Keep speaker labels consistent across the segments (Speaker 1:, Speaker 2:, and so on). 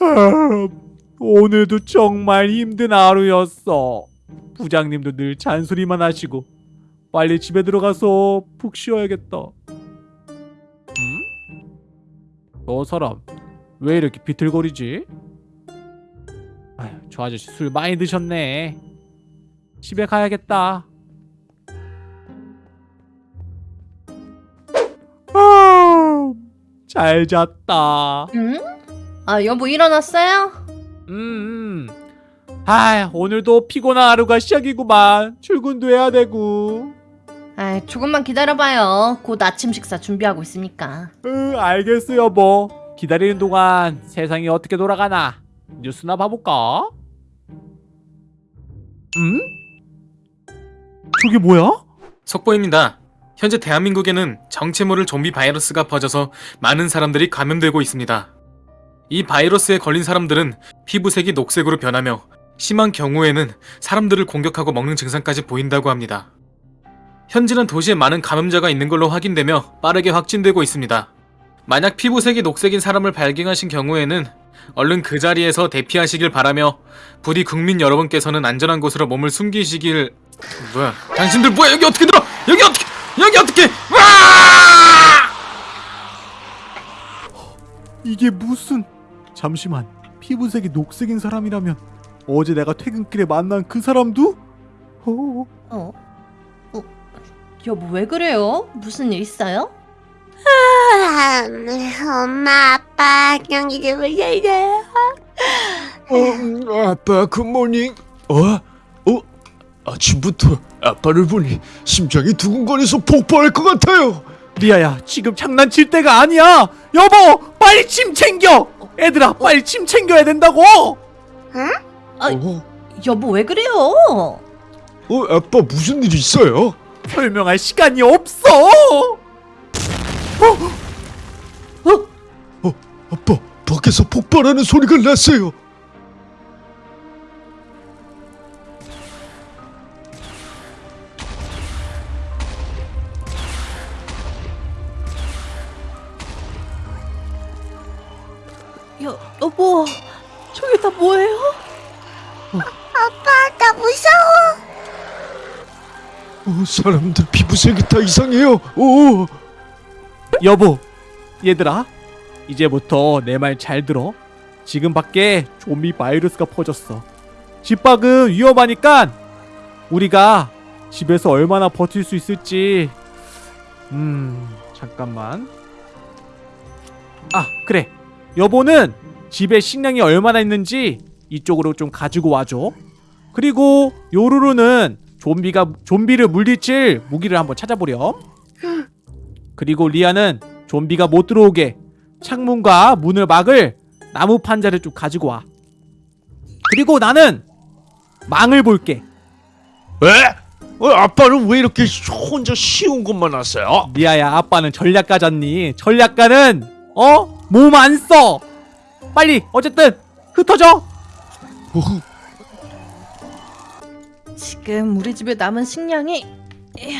Speaker 1: 아, 오늘도 정말 힘든 하루였어. 부장님도 늘 잔소리만 하시고 빨리 집에 들어가서 푹 쉬어야겠다. 음? 저 사람 왜 이렇게 비틀거리지? 아휴, 저 아저씨 술 많이 드셨네. 집에 가야겠다. 아, 잘 잤다.
Speaker 2: 응? 아 여보 일어났어요?
Speaker 1: 음, 음. 아, 오늘도 피곤한 하루가 시작이구만. 출근도 해야 되고.
Speaker 2: 아 조금만 기다려봐요. 곧 아침 식사 준비하고 있으니까.
Speaker 1: 으, 알겠어, 여보. 기다리는 동안 세상이 어떻게 돌아가나 뉴스나 봐볼까? 음? 저게 뭐야?
Speaker 3: 속보입니다. 현재 대한민국에는 정체 모를 좀비 바이러스가 퍼져서 많은 사람들이 감염되고 있습니다. 이 바이러스에 걸린 사람들은 피부색이 녹색으로 변하며 심한 경우에는 사람들을 공격하고 먹는 증상까지 보인다고 합니다. 현재는 도시에 많은 감염자가 있는 걸로 확인되며 빠르게 확진되고 있습니다. 만약 피부색이 녹색인 사람을 발견하신 경우에는 얼른 그 자리에서 대피하시길 바라며 부디 국민 여러분께서는 안전한 곳으로 몸을 숨기시길. 뭐야? 당신들 뭐야? 여기 어떻게 들어? 여기 어떻게? 여기 어떻게? 와!
Speaker 1: 이게 무슨... 잠시만. 피부색이 녹색인 사람이라면 어제 내가 퇴근길에 만난 그 사람도? 어,
Speaker 2: 어? 어? 여보 왜 그래요? 무슨 일 있어요?
Speaker 4: 아, 엄마, 아빠, 안녕히 주무세요.
Speaker 5: 어, 아빠 굿모닝. 어? 어? 아침부터 아빠를 보니 심장이 두근거려서 폭발할 것 같아요.
Speaker 1: 리아야, 지금 장난칠 때가 아니야! 여보! 빨리 침 챙겨! 애들아, 빨리 침 챙겨야 된다고!
Speaker 2: 아,
Speaker 5: 어?
Speaker 2: 여보 왜 그래요?
Speaker 5: 어, 아빠 무슨 일 있어요?
Speaker 1: 설명할 시간이 없어!
Speaker 5: 어, 아빠 밖에서 폭발하는 소리가 났어요. 어, 사람들 피부색이 다 이상해요. 오,
Speaker 1: 여보, 얘들아, 이제부터 내 말 잘 들어. 지금 밖에 좀비 바이러스가 퍼졌어. 집 밖은 위험하니까 우리가 집에서 얼마나 버틸 수 있을지. 음, 잠깐만. 아, 그래. 여보는 집에 식량이 얼마나 있는지 이쪽으로 좀 가지고 와줘. 그리고 요루루는 좀비가 좀비를 물리칠 무기를 한번 찾아보렴. 그리고 리아는 좀비가 못 들어오게 창문과 문을 막을 나무 판자를 좀 가지고 와. 그리고 나는 망을 볼게.
Speaker 5: 왜? 어, 아빠는 왜 이렇게 혼자 쉬운 것만 하세요?
Speaker 1: 리아야, 아빠는 전략가잖니. 전략가는 어? 몸 안 써. 빨리 어쨌든 흩어져.
Speaker 5: 어,
Speaker 2: 지금 우리 집에 남은 식량이 에,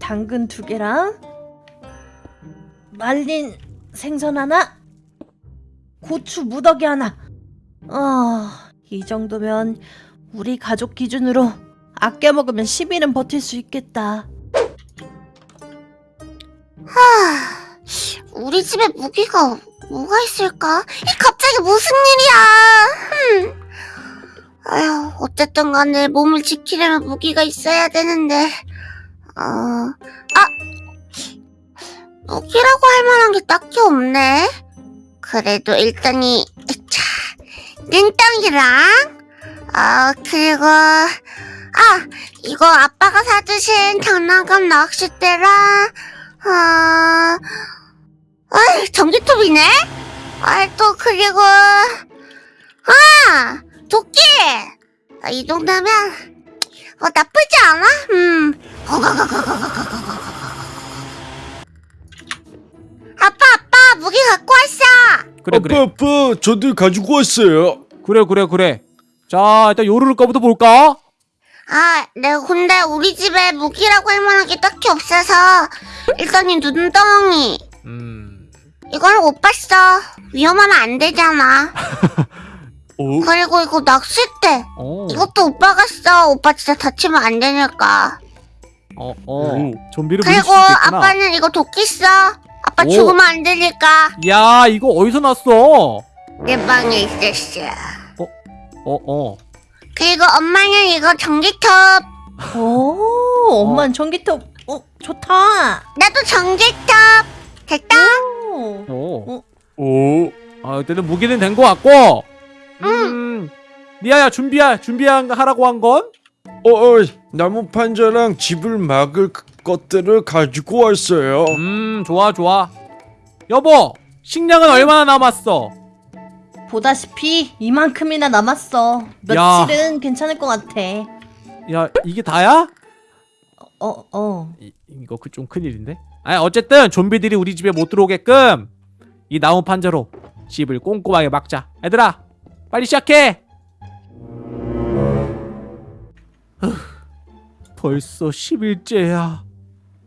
Speaker 2: 당근 두 개랑 말린 생선 하나, 고추 무더기 하나. 아, 이 정도면 우리 가족 기준으로 아껴 먹으면 10일은 버틸 수 있겠다.
Speaker 4: 우리 집에 무기가 뭐가 있을까? 이 갑자기 무슨 일이야? 흠. 아휴, 어쨌든 간에 몸을 지키려면 무기가 있어야 되는데. 어, 아! 무기라고 할 만한 게 딱히 없네. 그래도 일단 이, 차, 눈덩이랑, 아, 그리고, 아, 이거 아빠가 사주신 장난감 낚싯대랑, 아, 아이, 전기톱이네? 아, 또, 그리고, 아! 도끼! 아, 이 정도면, 어, 나쁘지 않아? 음. 아빠, 아빠, 무기 갖고 왔어!
Speaker 1: 그래 그래.
Speaker 5: 아빠, 아빠, 저들 가지고 왔어요.
Speaker 1: 그래 그래 그래. 자, 일단 요루루 거부터 볼까?
Speaker 4: 아, 네, 근데 우리 집에 무기라고 할 만한 게 딱히 없어서, 일단 이 눈덩이.
Speaker 1: 음.
Speaker 4: 이걸 못 봤어. 위험하면 안 되잖아.
Speaker 1: 어?
Speaker 4: 그리고 이거 낚싯대.
Speaker 1: 어.
Speaker 4: 이것도 오빠가 써. 오빠 진짜 다치면 안 되니까.
Speaker 1: 어, 어. 좀비를 부릴 수
Speaker 4: 그리고. 아빠는 이거 도끼 써. 아빠
Speaker 1: 오.
Speaker 4: 죽으면 안 되니까.
Speaker 1: 야, 이거 어디서 났어?
Speaker 4: 내 방에 있었어.
Speaker 1: 어, 어.
Speaker 4: 그리고 엄마는 이거 전기톱.
Speaker 2: 오, 엄마는 전기톱. 어, 좋다.
Speaker 4: 나도 전기톱. 됐다.
Speaker 2: 오.
Speaker 1: 오.
Speaker 2: 어?
Speaker 1: 오. 아, 일단은 무기는 된 것 같고. 음. 리아야, 준비야, 준비하라고 한 건?
Speaker 5: 어, 어 나무 판자랑 집을 막을 그- 것들을 가지고 왔어요.
Speaker 1: 음, 좋아, 좋아. 여보, 식량은 얼마나 남았어?
Speaker 2: 보다시피 이만큼이나 남았어.
Speaker 1: 야.
Speaker 2: 며칠은 괜찮을 것 같아.
Speaker 1: 야, 이게 다야?
Speaker 2: 어, 어.
Speaker 1: 이, 이거 그 좀 큰일인데? 아, 어쨌든 좀비들이 우리 집에 못 들어오게끔 이 나무 판자로 집을 꼼꼼하게 막자. 얘들아, 빨리 시작해. 후, 벌써 10일째야.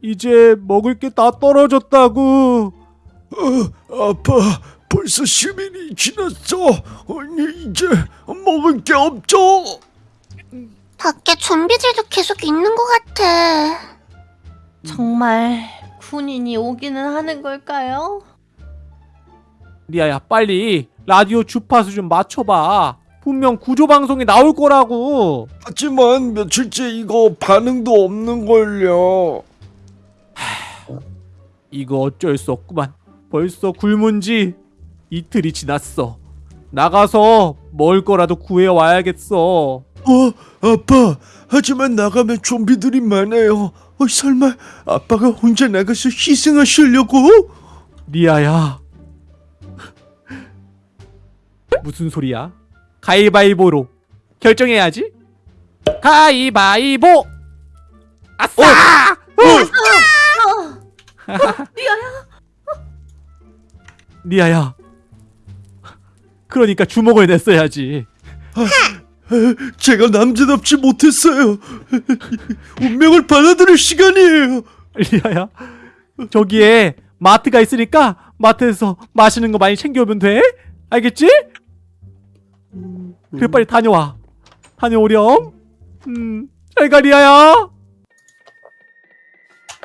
Speaker 1: 이제 먹을 게 다 떨어졌다고.
Speaker 5: 어, 아빠, 벌써 10일이 지났어. 아니, 이제 먹을 게 없죠.
Speaker 4: 밖에 좀비들도 계속 있는 것 같아.
Speaker 2: 정말 군인이 오기는 하는 걸까요?
Speaker 1: 리아야, 빨리 라디오 주파수 좀 맞춰봐. 분명 구조 방송이 나올 거라고.
Speaker 5: 하지만 며칠째 이거 반응도 없는 걸요.
Speaker 1: 이거 어쩔 수 없구만. 벌써 굶은 지 이틀이 지났어. 나가서 먹을 거라도 구해 와야겠어.
Speaker 5: 어, 아빠. 하지만 나가면 좀비들이 많아요. 어, 설마 아빠가 혼자 나가서 희생하시려고?
Speaker 1: 리아야. 무슨 소리야? 가위바위보로 결정해야지. 가위바위보. 아싸!
Speaker 2: 어,
Speaker 1: 리아야. 그러니까 주먹을 냈어야지.
Speaker 5: 제가 남자답지 못했어요. 운명을 받아들일 시간이에요.
Speaker 1: 리아야. 저기에 마트가 있으니까 마트에서 마시는 거 많이 챙겨오면 돼. 알겠지? 그래 빨리 다녀와. 다녀오렴. 음, 잘가 리아야.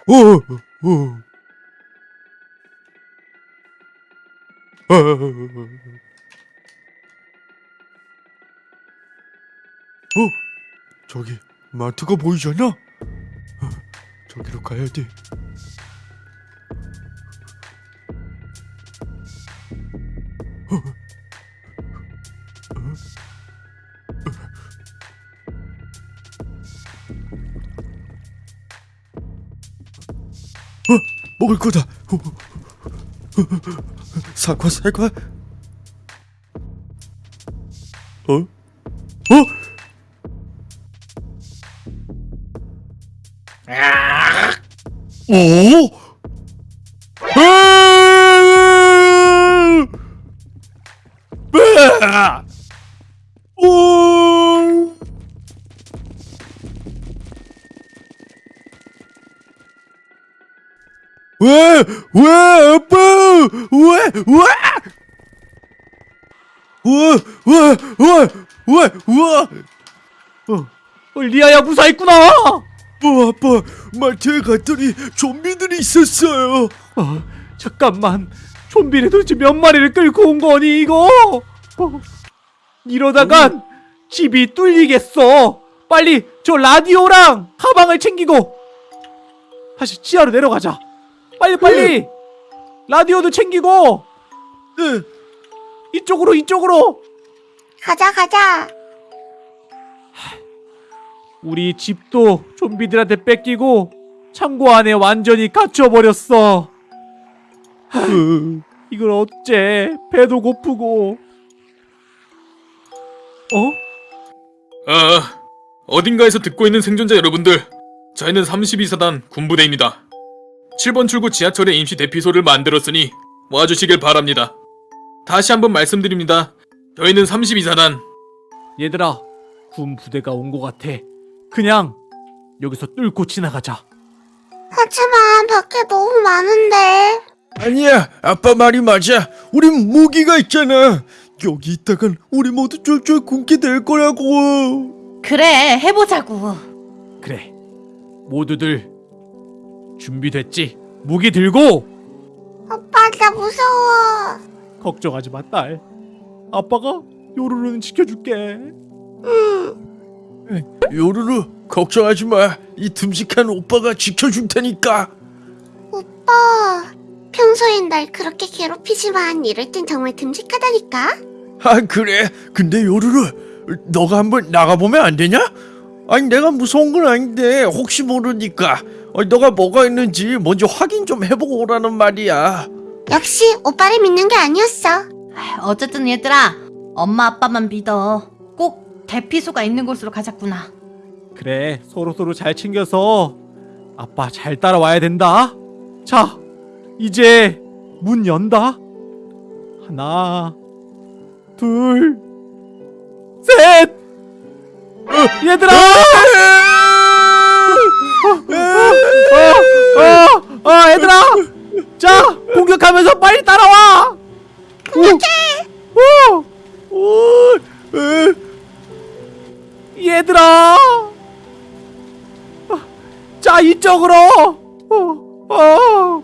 Speaker 5: 어, 어. 아. 어, 저기 마트가 보이잖아. 어, 저기로 가야 돼. 먹을 거다. 어, 어, 어, 사과, 사과. 어? 어? 오? 아! 오! 왜? 왜 아빠? 왜? 왜? 왜? 왜? 왜? 왜? 왜?
Speaker 1: 어, 어, 리아야 무사했구나.
Speaker 5: 어, 아빠 마트에 갔더니 좀비들이 있었어요.
Speaker 1: 어, 잠깐만. 좀비를 도대체 몇 마리를 끌고 온 거니 이거? 어, 이러다간 집이 뚫리겠어. 빨리 저 라디오랑 가방을 챙기고 다시 지하로 내려가자. 빨리 빨리. 라디오도 챙기고
Speaker 5: 네.
Speaker 1: 이쪽으로 이쪽으로.
Speaker 4: 가자, 가자.
Speaker 1: 우리 집도 좀비들한테 뺏기고 창고 안에 완전히 갇혀버렸어. 하, 이걸 어째? 배도 고프고. 어?
Speaker 3: 아, 어딘가에서 듣고 있는 생존자 여러분들, 저희는 32사단 군부대입니다. 7번 출구 지하철에 임시 대피소를 만들었으니 와주시길 바랍니다. 다시 한번 말씀드립니다. 저희는 32사단.
Speaker 1: 얘들아, 군 부대가 온 것 같아. 그냥 여기서 뚫고 지나가자.
Speaker 4: 하지만 밖에 너무 많은데.
Speaker 5: 아니야, 아빠 말이 맞아. 우린 무기가 있잖아. 여기 있다간 우리 모두 쫄쫄 굶게 될 거라고.
Speaker 2: 그래, 해보자고.
Speaker 1: 그래. 모두들 준비됐지? 무기 들고
Speaker 4: 오빠, 나 무서워.
Speaker 1: 걱정하지 마, 딸. 아빠가 요루루는 지켜줄게.
Speaker 5: 요루루, 걱정하지 마. 이 듬직한 오빠가 지켜줄 테니까.
Speaker 4: 오빠, 평소엔 날 그렇게 괴롭히지만 이럴 땐 정말 듬직하다니까?
Speaker 5: 아 그래? 근데 요루루, 너가 한번 나가보면 안 되냐? 아니 내가 무서운 건 아닌데 혹시 모르니까 어, 너가 뭐가 있는지 먼저 확인 좀 해보고 오라는 말이야.
Speaker 4: 역시 오빠를 믿는 게 아니었어.
Speaker 2: 아, 어쨌든 얘들아, 엄마 아빠만 믿어. 꼭 대피소가 있는 곳으로 가자꾸나.
Speaker 1: 그래, 서로 서로 잘 챙겨서 아빠 잘 따라와야 된다. 자, 이제 문 연다. 하나, 둘, 셋. 어, 얘들아! 어, 어, 어, 얘들아! 자, 공격하면서 빨리 따라와! 공격해! 얘들아! 자, 이쪽으로! 어, 어.